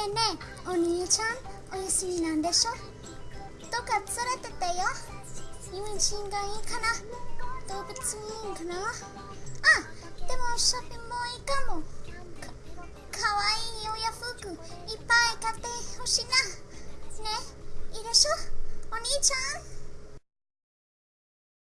えねえお兄ちゃんお休みなんでしょ？どっか連れてってよ。友人がいいかな？動物いいかな？あでもショッピングもいいかも。かかわいいお洋服いっぱい買ってほしいな。ねいいでしょ？お兄ちゃん。